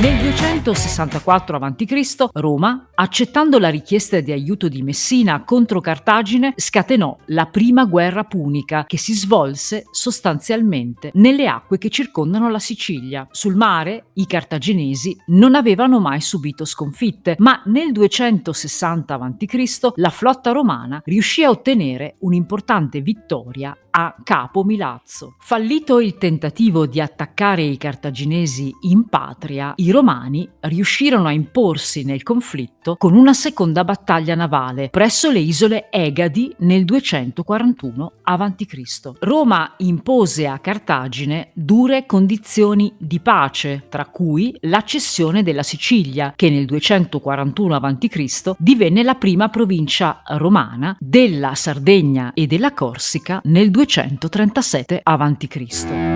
Nigga 264 a.C., Roma, accettando la richiesta di aiuto di Messina contro Cartagine, scatenò la prima guerra punica che si svolse sostanzialmente nelle acque che circondano la Sicilia. Sul mare i cartaginesi non avevano mai subito sconfitte, ma nel 260 a.C. la flotta romana riuscì a ottenere un'importante vittoria a Capo Milazzo. Fallito il tentativo di attaccare i cartaginesi in patria, i romani riuscirono a imporsi nel conflitto con una seconda battaglia navale presso le isole Egadi nel 241 a.C. Roma impose a Cartagine dure condizioni di pace, tra cui la cessione della Sicilia, che nel 241 a.C. divenne la prima provincia romana della Sardegna e della Corsica nel 237 a.C.